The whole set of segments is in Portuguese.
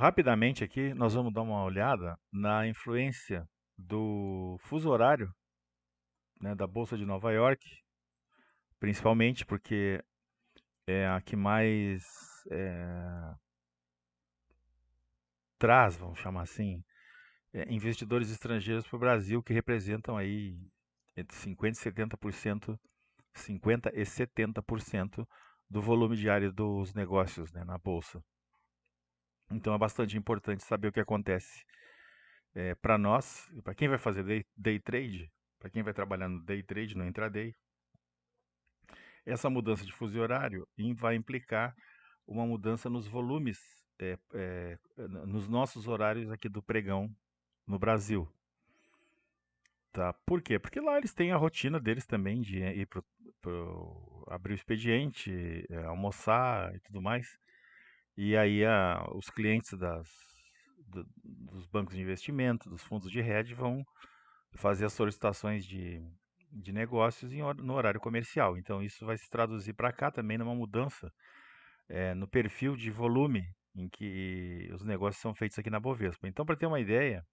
rapidamente aqui, nós vamos dar uma olhada na influência do fuso horário né, da Bolsa de Nova York, principalmente porque é a que mais é, traz, vamos chamar assim, é, investidores estrangeiros para o Brasil que representam aí entre 50% e 70%, 50% e 70% do volume diário dos negócios né, na Bolsa. Então é bastante importante saber o que acontece é, para nós, para quem vai fazer day, day trade, para quem vai trabalhar no day trade, no intraday. Essa mudança de fuso horário vai implicar uma mudança nos volumes, é, é, nos nossos horários aqui do pregão no Brasil. Tá? Por quê? Porque lá eles têm a rotina deles também de ir para abrir o expediente, almoçar e tudo mais. E aí a, os clientes das, do, dos bancos de investimento, dos fundos de hedge vão fazer as solicitações de, de negócios em, no horário comercial. Então isso vai se traduzir para cá também numa mudança é, no perfil de volume em que os negócios são feitos aqui na Bovespa. Então, para ter uma ideia,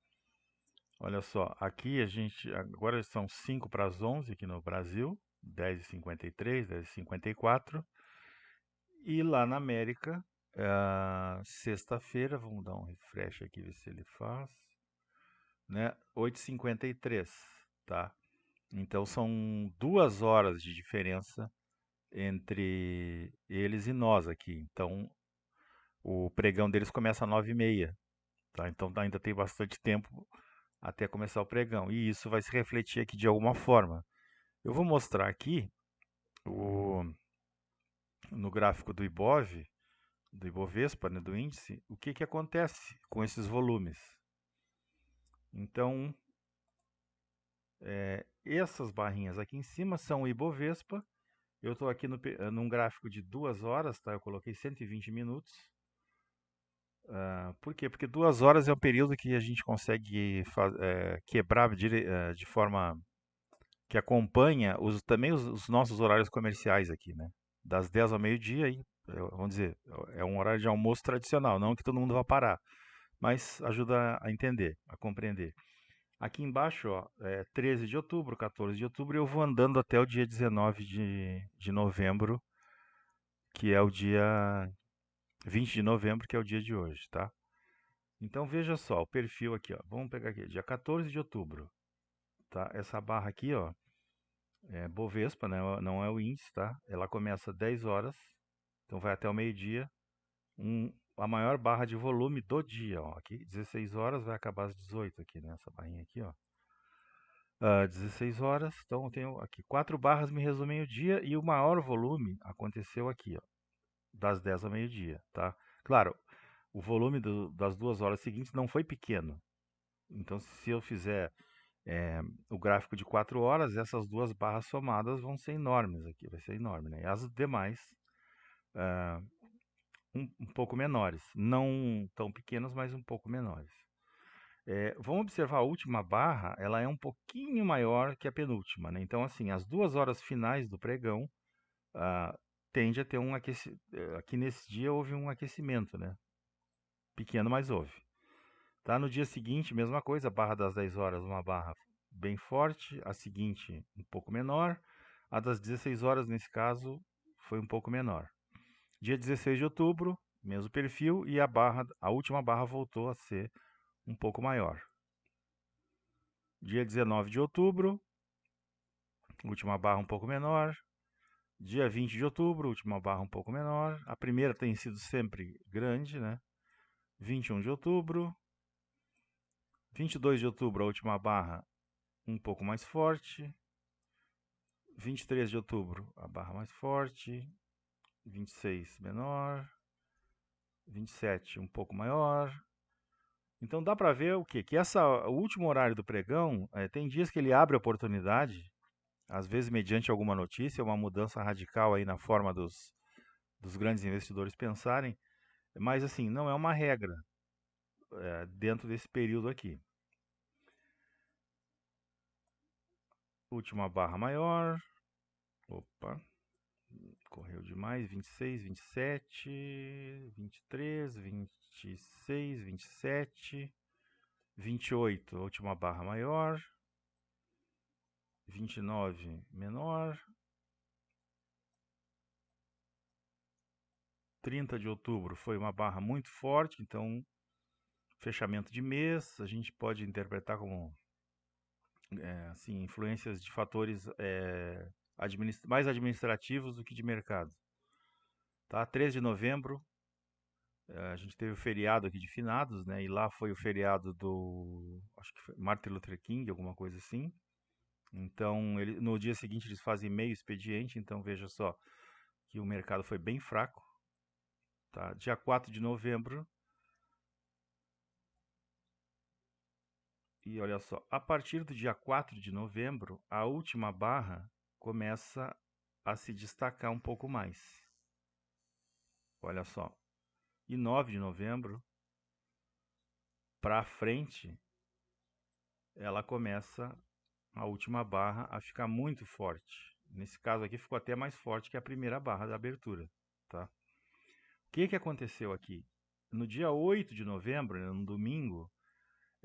olha só, aqui a gente, agora são 5 para as 11 aqui no Brasil, 10h53, 10h54, e lá na América Uh, Sexta-feira, vamos dar um refresh aqui, ver se ele faz. Né? 8h53, tá? Então são duas horas de diferença entre eles e nós aqui. Então o pregão deles começa às 9h30, tá? Então ainda tem bastante tempo até começar o pregão. E isso vai se refletir aqui de alguma forma. Eu vou mostrar aqui o, no gráfico do IBOV do Ibovespa, né, do índice, o que, que acontece com esses volumes. Então, é, essas barrinhas aqui em cima são o Ibovespa. Eu estou aqui no, num gráfico de duas horas, tá? eu coloquei 120 minutos. Uh, por quê? Porque duas horas é o período que a gente consegue é, quebrar de, de, forma que acompanha os, também os, os, nossos horários comerciais aqui, né? Das 10 ao meio-dia e vamos dizer, é um horário de almoço tradicional, não que todo mundo vá parar, mas ajuda a entender, a compreender. Aqui embaixo, ó, é 13 de outubro, 14 de outubro, eu vou andando até o dia 19 de, de novembro, que é o dia 20 de novembro, que é o dia de hoje, tá? Então veja só, o perfil aqui, ó. Vamos pegar aqui, dia 14 de outubro, tá? Essa barra aqui, ó, é Bovespa, né? Não é o índice, tá? Ela começa às 10 horas então vai até o meio-dia. Um, a maior barra de volume do dia, ó. Aqui 16 horas vai acabar às 18 aqui, né? barrinha aqui, ó. Uh, ah, 16 horas, então eu tenho aqui quatro barras me resumem o dia e o maior volume aconteceu aqui, ó, das 10 ao meio-dia, tá? Claro, o volume do, das duas horas seguintes não foi pequeno. Então, se eu fizer é, o gráfico de 4 horas, essas duas barras somadas vão ser enormes aqui, vai ser enorme, né? E as demais uh, um, um, pouco menores. Não tão pequenos, mas um pouco menores. É, vamos observar a última barra, ela é um pouquinho maior que a penúltima. Né? Então, assim, as duas horas finais do pregão uh, tende a ter um aquecimento. Eh, aqui nesse dia houve um aquecimento, né? Pequeno, mas houve. Tá? No dia seguinte, mesma coisa, barra das 10 horas, uma barra bem forte, a seguinte um pouco menor, a das 16 horas, nesse caso, foi um pouco menor. Dia 16 de outubro, mesmo perfil, e a barra, a última barra voltou a ser um pouco maior. Dia 19 de outubro, última barra um pouco menor. Dia 20 de outubro, última barra um pouco menor. A primeira tem sido sempre grande, né? 21 de outubro. 22 de outubro, a última barra um pouco mais forte. 23 de outubro, a barra mais forte. 26 menor, 27 um pouco maior. Então dá para ver o quê? Que essa, o último horário do pregão, é, tem dias que ele abre oportunidade, às vezes mediante alguma notícia, uma mudança radical aí na forma dos, dos grandes investidores pensarem, mas assim, não é uma regra é, dentro desse período aqui. Última barra maior, opa, correu demais, 26, 27, 23, 26, 27, 28, a última barra maior, 29 menor, 30 de outubro foi uma barra muito forte, então fechamento de mês, a gente pode interpretar como é, assim, influências de fatores é, administ mais administrativos do que de mercado. Tá? 13 de novembro, é, a gente teve o feriado aqui de finados, né? E lá foi o feriado do, acho que Martin Luther King, alguma coisa assim. Então, ele, no dia seguinte eles fazem meio expediente, então veja só que o mercado foi bem fraco. Tá? Dia 4 de novembro, E olha só, a partir do dia 4 de novembro, a última barra começa a se destacar um pouco mais. Olha só. E 9 de novembro, para frente, ela começa a última barra a ficar muito forte. Nesse caso aqui ficou até mais forte que a primeira barra da abertura, tá? O que que aconteceu aqui? No dia 8 de novembro, no domingo,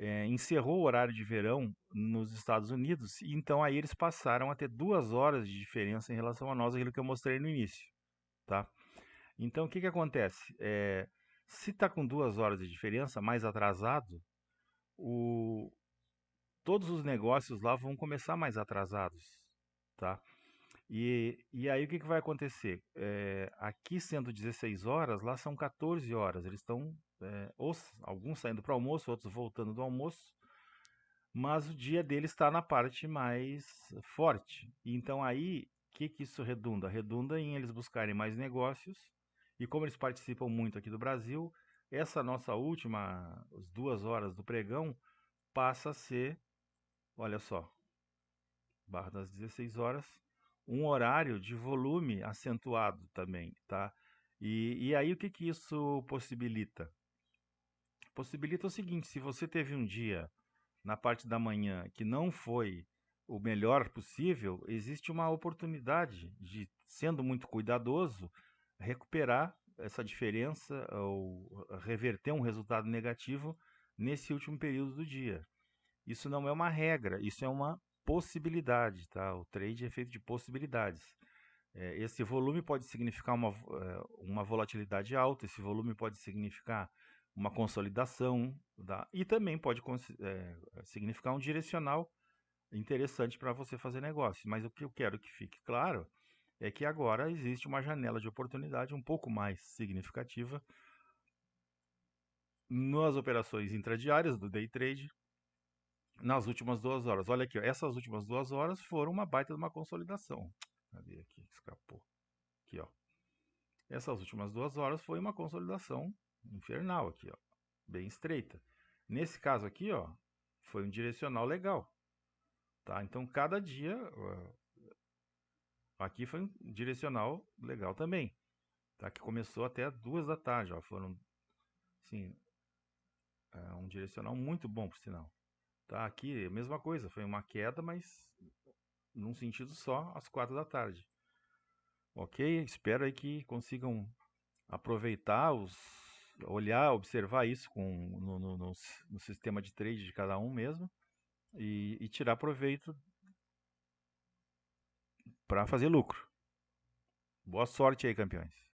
é, encerrou o horário de verão nos Estados Unidos, e então aí eles passaram a ter duas horas de diferença em relação a nós, aquilo que eu mostrei no início, tá? Então, o que que acontece? É, se está com duas horas de diferença, mais atrasado, o, todos os negócios lá vão começar mais atrasados, tá? E, e aí o que, que vai acontecer? É, aqui sendo 16 horas, lá são 14 horas. Eles estão é, alguns saindo para o almoço, outros voltando do almoço, mas o dia deles está na parte mais forte. Então aí, o que, que isso redunda? Redunda em eles buscarem mais negócios, e como eles participam muito aqui do Brasil, essa nossa última, as duas horas do pregão, passa a ser, olha só, barra das 16 horas, um horário de volume acentuado também, tá? E, e aí o que, que isso possibilita? possibilita o seguinte: se você teve um dia na parte da manhã que não foi o melhor possível, existe uma oportunidade de, sendo muito cuidadoso, recuperar essa diferença ou reverter um resultado negativo nesse último período do dia. Isso não é uma regra, isso é uma possibilidade, tá? O trade é feito de possibilidades. É, esse volume pode significar uma, é, uma volatilidade alta, esse volume pode significar uma consolidação da, e também pode é, significar um direcional interessante para você fazer negócio. Mas o que eu quero que fique claro é que agora existe uma janela de oportunidade um pouco mais significativa nas operações intradiárias do day trade nas últimas duas horas. Olha aqui, essas últimas duas horas foram uma baita de uma consolidação. Cadê aqui? Escapou. Aqui, ó. Essas últimas duas horas foi uma consolidação infernal aqui, ó, bem estreita. Nesse caso aqui, ó, foi um direcional legal, tá? Então cada dia aqui foi um direcional legal também, tá? Que começou até duas da tarde, ó, foram, sim, é um direcional muito bom por sinal. Tá? Aqui a mesma coisa, foi uma queda, mas num sentido só às quatro da tarde. Ok? Espero aí que consigam aproveitar os olhar, observar isso com, no, no, no, no sistema de trade de cada um mesmo e, e tirar proveito para fazer lucro. Boa sorte aí, campeões.